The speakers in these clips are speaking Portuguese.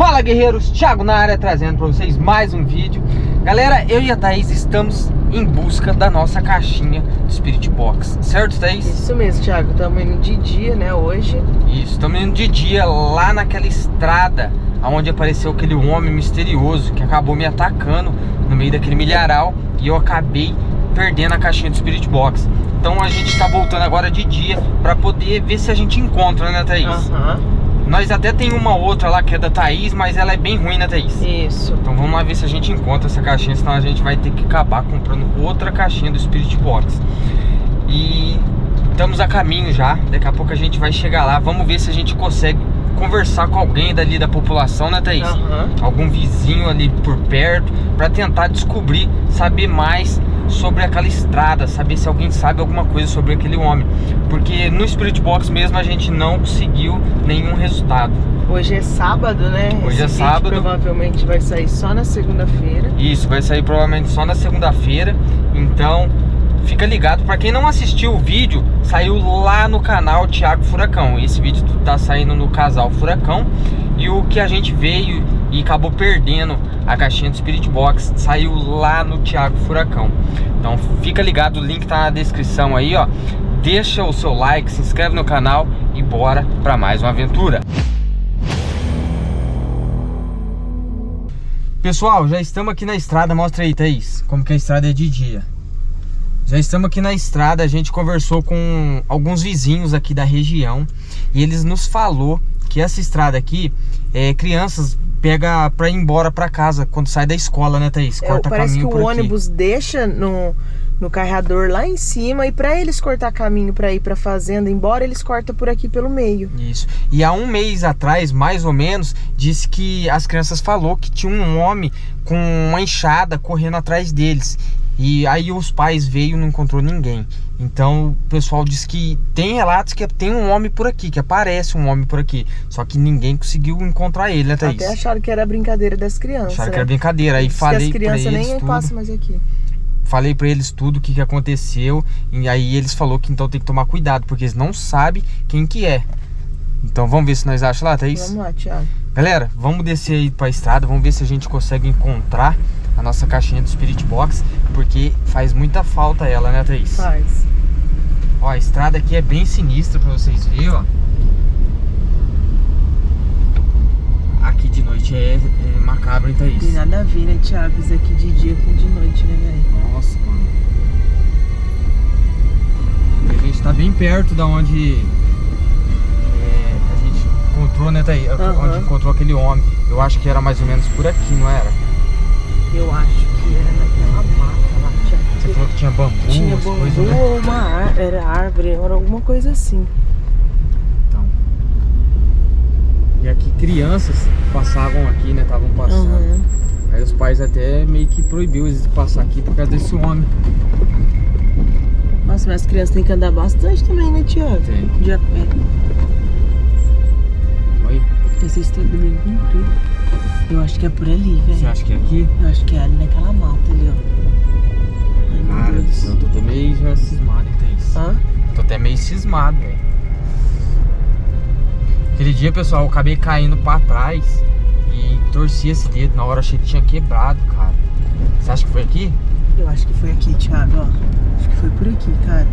Fala guerreiros, Thiago na área trazendo para vocês mais um vídeo Galera, eu e a Thaís estamos em busca da nossa caixinha do Spirit Box Certo Thaís? Isso mesmo Thiago, estamos indo de dia né, hoje Isso, estamos indo de dia lá naquela estrada Onde apareceu aquele homem misterioso que acabou me atacando no meio daquele milharal E eu acabei perdendo a caixinha do Spirit Box Então a gente está voltando agora de dia para poder ver se a gente encontra, né Thaís? Aham uhum. Nós até tem uma outra lá que é da Thaís, mas ela é bem ruim, né, Thaís? Isso. Então vamos lá ver se a gente encontra essa caixinha, senão a gente vai ter que acabar comprando outra caixinha do Spirit Box. E estamos a caminho já, daqui a pouco a gente vai chegar lá. Vamos ver se a gente consegue conversar com alguém dali da população, né, Thaís? Uhum. Algum vizinho ali por perto, para tentar descobrir, saber mais sobre aquela estrada, saber se alguém sabe alguma coisa sobre aquele homem. Porque no Spirit Box mesmo a gente não conseguiu nenhum resultado. Hoje é sábado, né? Hoje Esse é sábado. provavelmente vai sair só na segunda-feira. Isso, vai sair provavelmente só na segunda-feira. Então, fica ligado. Para quem não assistiu o vídeo, saiu lá no canal Thiago Furacão. Esse vídeo tá saindo no casal Furacão. E o que a gente veio e acabou perdendo a caixinha do Spirit Box saiu lá no Thiago Furacão. Então fica ligado, o link tá na descrição aí, ó. Deixa o seu like, se inscreve no canal e bora para mais uma aventura. Pessoal, já estamos aqui na estrada, mostra aí, Thaís, como que a estrada é de dia. Já estamos aqui na estrada, a gente conversou com alguns vizinhos aqui da região e eles nos falou que essa estrada aqui, é, crianças pega pra ir embora pra casa quando sai da escola, né, Thaís? É, Corta é, parece que o ônibus deixa no, no carreador lá em cima e para eles cortar caminho para ir para fazenda embora, eles cortam por aqui pelo meio. Isso. E há um mês atrás, mais ou menos, disse que as crianças falou que tinha um homem com uma enxada correndo atrás deles. E aí os pais veio e não encontrou ninguém. Então o pessoal diz que tem relatos que tem um homem por aqui, que aparece um homem por aqui. Só que ninguém conseguiu encontrar ele, né, Thaís? Até acharam que era brincadeira das crianças. Acharam né? que era brincadeira. Aí falei as crianças pra eles nem tudo. passam mais aqui. Falei pra eles tudo o que, que aconteceu. E aí eles falou que então tem que tomar cuidado, porque eles não sabem quem que é. Então vamos ver se nós achamos lá, Thaís? Vamos lá, Thiago. Galera, vamos descer aí pra estrada, vamos ver se a gente consegue encontrar a nossa caixinha do Spirit Box, porque faz muita falta ela, né, Thaís? Faz. Ó, a estrada aqui é bem sinistra pra vocês verem, ó. Aqui de noite é, é macabro, hein, Thaís? Tem nada a ver, né, Thiago? Isso aqui de dia com de noite, né, velho? Nossa, mano. A gente tá bem perto da onde é, a gente encontrou, né, Thaís? Uhum. Onde encontrou aquele homem. Eu acho que era mais ou menos por aqui, não era? Eu acho que era naquela mata lá, Thiago. Você falou que tinha bambu, Tinha bambu coisas, né? ou uma ar era árvore, era alguma coisa assim. Então. E aqui crianças passavam aqui, né? Estavam passando. Uhum. Aí os pais até meio que proibiu eles de passar aqui por causa desse homem. Nossa, mas as crianças têm que andar bastante também, né, Thiago? Tem. De a pé. Olha, Essa estrada bem comprida. Eu acho que é por ali, você velho. acha que é aqui? Eu acho que é ali naquela mata ali, ó. Ai, Cara do céu, eu tô até meio já cismado, hein, Thaís? Hã? Tô até meio cismado, velho. Aquele dia, pessoal, eu acabei caindo pra trás e torci esse dedo. Na hora achei que tinha quebrado, cara. Você acha que foi aqui? Eu acho que foi aqui, Thiago, ó. Acho que foi por aqui, cara.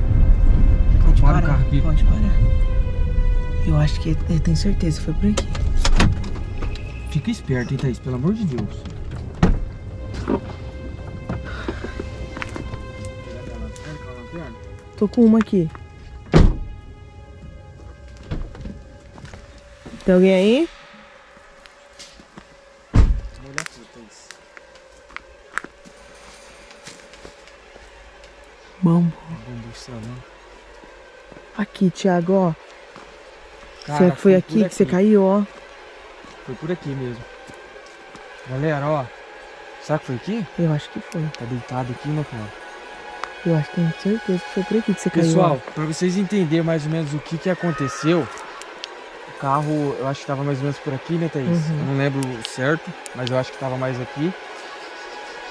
Pode parar, pode parar. Eu acho que, eu tenho certeza, foi por aqui. Fica esperto, hein, Thaís? Pelo amor de Deus. Tô com uma aqui. Tem alguém aí? Bambu. Aqui, Thiago, ó. Será que foi aqui que você caiu, ó? Foi por aqui mesmo. Galera, ó. Será que foi aqui? Eu acho que foi. Tá deitado aqui, meu cara. Eu acho que tenho certeza que foi por aqui que você caiu. Pessoal, pra vocês entenderem mais ou menos o que que aconteceu, o carro, eu acho que tava mais ou menos por aqui, né, Thaís? Uhum. Eu não lembro certo, mas eu acho que tava mais aqui.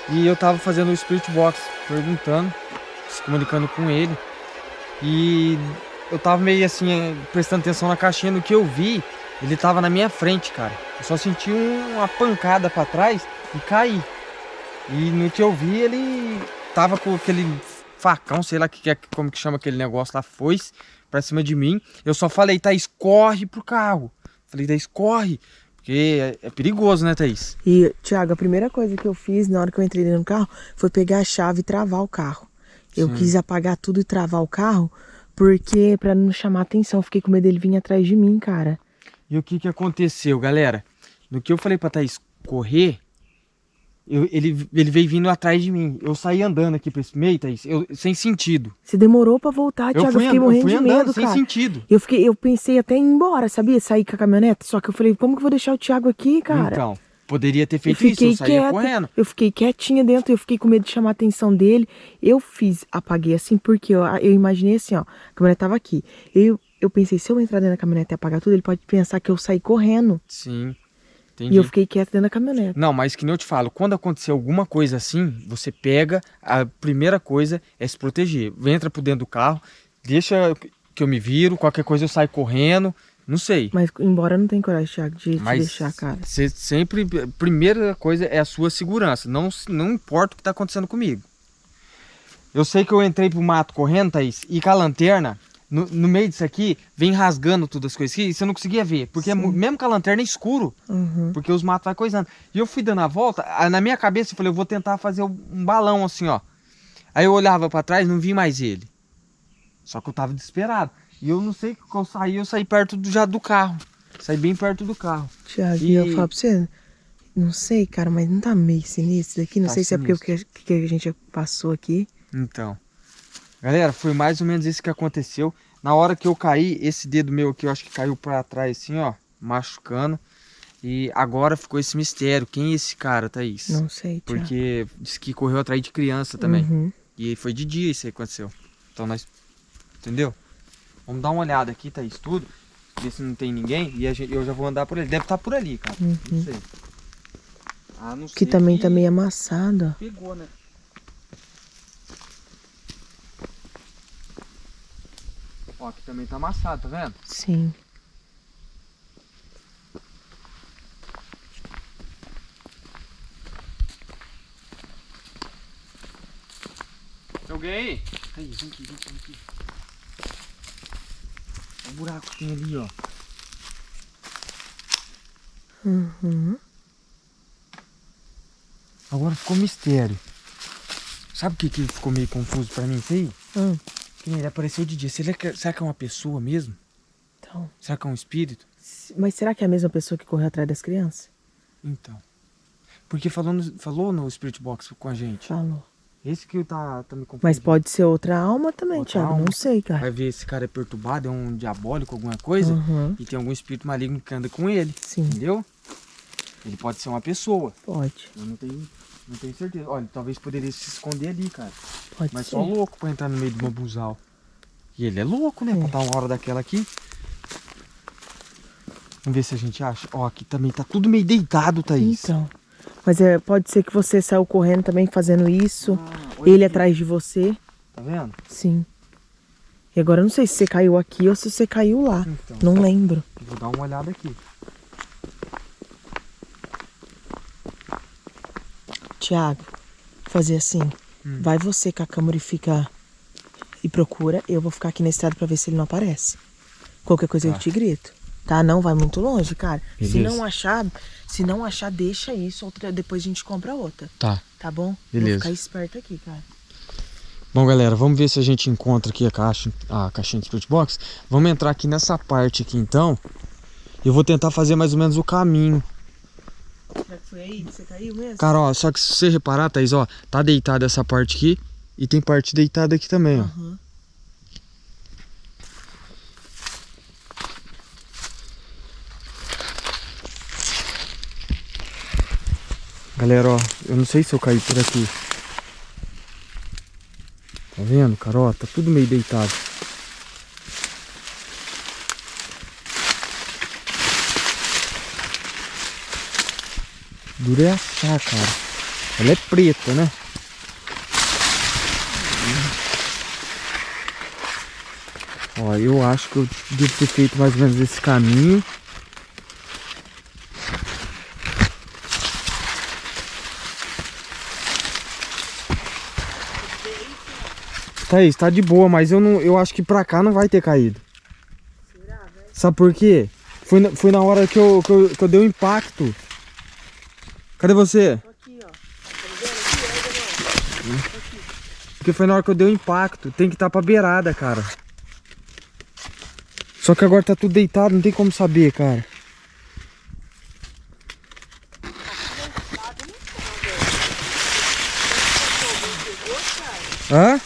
E eu tava fazendo o Spirit Box, perguntando, se comunicando com ele. E eu tava meio assim, eh, prestando atenção na caixinha, no que eu vi, ele tava na minha frente, cara. Eu só senti uma pancada pra trás e caí. E no que eu vi, ele tava com aquele facão, sei lá que, é, como que chama aquele negócio lá, foi pra cima de mim. Eu só falei, Thaís, corre pro carro. Falei, Thaís, corre. Porque é, é perigoso, né, Thaís? E, Thiago, a primeira coisa que eu fiz na hora que eu entrei no carro foi pegar a chave e travar o carro. Eu Sim. quis apagar tudo e travar o carro, porque para não chamar atenção, fiquei com medo dele vir atrás de mim, cara. E o que que aconteceu, galera? No que eu falei pra Thaís correr, eu, ele, ele veio vindo atrás de mim. Eu saí andando aqui pra esse meio, Thaís, eu, sem sentido. Você demorou pra voltar, Thiago. Eu, fui, eu fiquei morrendo eu fui de andando, medo, sem cara. sentido. Eu, fiquei, eu pensei até em ir embora, sabia? Sair com a caminhonete. Só que eu falei, como que eu vou deixar o Thiago aqui, cara? Então, poderia ter feito isso, eu saía quieta, correndo. Eu fiquei quietinha dentro, eu fiquei com medo de chamar a atenção dele. Eu fiz, apaguei assim, porque eu, eu imaginei assim, ó, a caminhonete tava aqui. Eu, eu pensei, se eu entrar dentro da caminhonete e apagar tudo, ele pode pensar que eu saí correndo. Sim. Entendi. E eu fiquei quieto dentro da caminhonete. Não, mas que nem eu te falo, quando acontecer alguma coisa assim, você pega, a primeira coisa é se proteger. Entra por dentro do carro, deixa que eu me viro, qualquer coisa eu saio correndo, não sei. Mas embora não tenha coragem, Thiago, de mas deixar, cara. Você sempre, primeira coisa é a sua segurança, não, não importa o que está acontecendo comigo. Eu sei que eu entrei pro mato correndo, Thaís, e com a lanterna, no, no, meio disso aqui, vem rasgando todas as coisas aqui, e você não conseguia ver. Porque é, mesmo com a lanterna é escuro, uhum. porque os matos vai coisando. E eu fui dando a volta, na minha cabeça eu falei, eu vou tentar fazer um balão assim, ó. Aí eu olhava para trás, não vi mais ele. Só que eu tava desesperado. E eu não sei que eu saí, eu saí perto do, já do carro. Saí bem perto do carro. Tiago, e eu falo pra você, não sei, cara, mas não tá meio sinistro daqui? Não tá sei sinistro. se é porque o que, que a gente passou aqui. Então. Galera, foi mais ou menos isso que aconteceu. Na hora que eu caí, esse dedo meu aqui, eu acho que caiu para trás assim, ó, machucando. E agora ficou esse mistério. Quem é esse cara, Thaís? Não sei. Porque disse que correu atrás de criança também. Uhum. E foi de dia isso aí que aconteceu. Então nós... Entendeu? Vamos dar uma olhada aqui, Thaís, tudo. Ver se não tem ninguém. E gente, eu já vou andar por ele. Deve estar tá por ali, cara. Uhum. Não sei. Ah, não sei. Que também que... tá meio amassado. Pegou, né? Ó, aqui também tá amassado, tá vendo? Sim. Tem alguém aí? Aí, vem aqui, vem aqui, vem aqui. Olha o buraco que tem ali, ó. Uhum. Agora ficou mistério. Sabe o que, que ficou meio confuso pra mim isso aí? Ele apareceu de dia. Será que, será que é uma pessoa mesmo? Então. Será que é um espírito? Mas será que é a mesma pessoa que correu atrás das crianças? Então. Porque falou no, falou no Spirit Box com a gente. Falou. Esse que tá, tá me confundindo. Mas pode ser outra alma também, outra Thiago. Alma. Não sei, cara. Vai ver esse cara é perturbado, é um diabólico, alguma coisa. Uhum. E tem algum espírito maligno que anda com ele. Sim. Entendeu? Ele pode ser uma pessoa. Pode. Eu não tenho não tenho certeza. Olha, talvez poderia se esconder ali, cara. Pode Mas ser. só louco pra entrar no meio de uma buzal. E ele é louco, né? É. Pra estar uma hora daquela aqui. Vamos ver se a gente acha. Ó, aqui também tá tudo meio deitado, Thaís. Então. Mas é, pode ser que você saiu correndo também fazendo isso. Ah, ele aqui. atrás de você. Tá vendo? Sim. E agora eu não sei se você caiu aqui ou se você caiu lá. Então, não lembro. Vou dar uma olhada aqui. Tiago, fazer assim. Hum. Vai você com a câmera e fica. E procura. Eu vou ficar aqui na estrada pra ver se ele não aparece. Qualquer coisa tá. eu te grito. Tá? Não vai muito longe, cara. Beleza. Se não achar, se não achar, deixa isso. Outra, depois a gente compra outra. Tá. Tá bom? Beleza. Vou ficar esperto aqui, cara. Bom, galera, vamos ver se a gente encontra aqui a caixa, a caixinha de Spirit Box. Vamos entrar aqui nessa parte aqui, então. Eu vou tentar fazer mais ou menos o caminho Será que foi aí que você caiu mesmo? Cara, ó, só que se você reparar, Thaís, ó, tá deitada essa parte aqui e tem parte deitada aqui também, ó. Uhum. Galera, ó, eu não sei se eu caí por aqui. Tá vendo, cara? Ó, tá tudo meio deitado. Dura, é achar, cara. Ela é preta, né? Ó, eu acho que eu devo ter feito mais ou menos esse caminho. Tá isso, tá de boa, mas eu, não, eu acho que pra cá não vai ter caído. Será, Sabe por quê? Foi na, foi na hora que eu, que eu, que eu dei o impacto. Cadê você? Tô aqui, ó. Tá vendo aqui, ó, Porque foi na hora que eu dei o impacto. Tem que estar tá pra beirada, cara. Só que agora tá tudo deitado, não tem como saber, cara. Hã?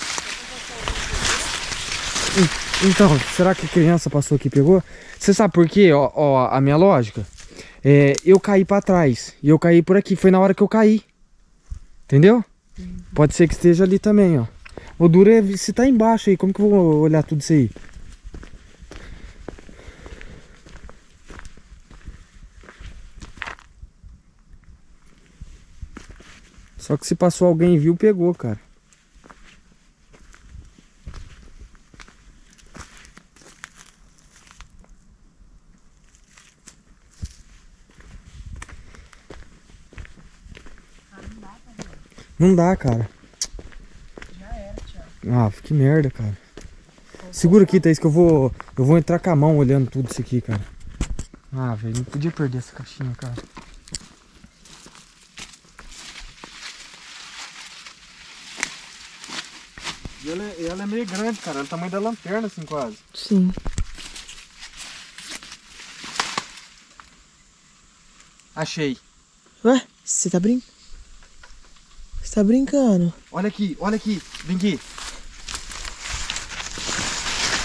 Então, será que a criança passou aqui e pegou? Você sabe por quê? Ó, ó, a minha lógica. É, eu caí pra trás. E eu caí por aqui. Foi na hora que eu caí. Entendeu? Uhum. Pode ser que esteja ali também, ó. O duro é se tá embaixo aí. Como que eu vou olhar tudo isso aí? Só que se passou alguém e viu, pegou, cara. Não dá, cara. Já era, Thiago. Ah, que merda, cara. Segura aqui, Thaís, que eu vou. Eu vou entrar com a mão olhando tudo isso aqui, cara. Ah, velho, não podia perder essa caixinha, cara. E ela, é, ela é meio grande, cara. É o tamanho da lanterna, assim, quase. Sim. Achei. Ué, você tá brincando? Você tá brincando? Olha aqui, olha aqui. Vem aqui.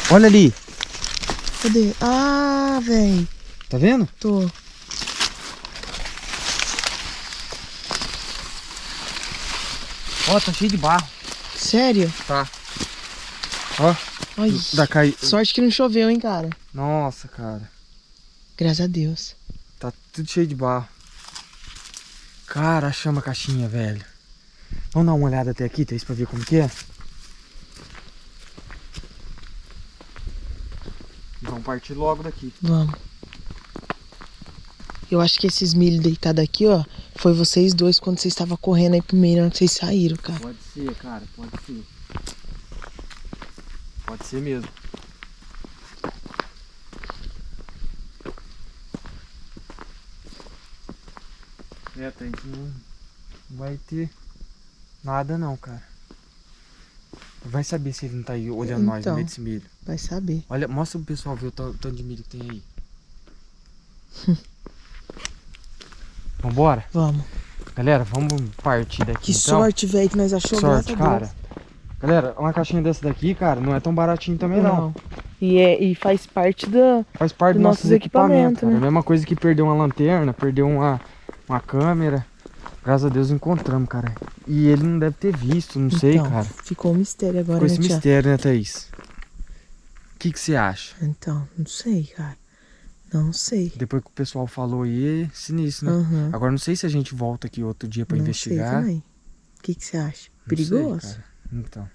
Olha ali. Cadê? Ah, velho. Tá vendo? Tô. Ó, tá cheio de barro. Sério? Tá. Ó. Ai, da cai... Sorte que não choveu, hein, cara. Nossa, cara. Graças a Deus. Tá tudo cheio de barro. Cara, chama a caixinha, velho. Vamos dar uma olhada até aqui, Thaís, pra ver como que é? Vamos partir logo daqui. Vamos. Eu acho que esses milho deitados aqui, ó, foi vocês dois quando vocês estavam correndo aí pro meio, onde vocês saíram, cara. Pode ser, cara, pode ser. Pode ser mesmo. É, Thaís, não vai ter Nada não, cara. Vai saber se ele não tá aí olhando então, nós no meio desse milho. Vai saber. Olha, mostra pro pessoal ver o tanto de milho que tem aí. Vambora? Vamos. Galera, vamos partir daqui Que então. sorte, velho, que nós achamos. Sorte, cara. Galera, uma caixinha dessa daqui, cara, não é tão baratinho também não. não. E, é, e faz parte da Faz parte do, do nossos equipamentos, equipamento, né? É a mesma coisa que perder uma lanterna, perder uma, uma câmera. Graças a Deus encontramos, cara. E ele não deve ter visto, não então, sei, cara. Ficou um mistério agora, ficou né, esse mistério, né, Thaís? O que, que você acha? Então, não sei, cara. Não sei. Depois que o pessoal falou aí, é sinistro, né? Uhum. Agora não sei se a gente volta aqui outro dia pra não investigar. Sei também. O que, que você acha? Perigoso? Sei, então.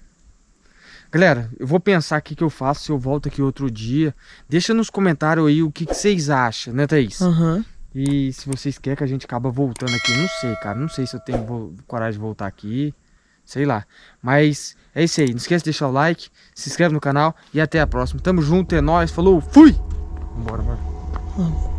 Galera, eu vou pensar o que, que eu faço se eu volto aqui outro dia. Deixa nos comentários aí o que, que vocês acham, né, Thaís? Aham. Uhum. E se vocês querem que a gente acaba voltando aqui, não sei, cara. Não sei se eu tenho coragem de voltar aqui. Sei lá. Mas é isso aí. Não esqueça de deixar o like, se inscreve no canal e até a próxima. Tamo junto, é nóis. Falou, fui! Vambora, bora. Vamos.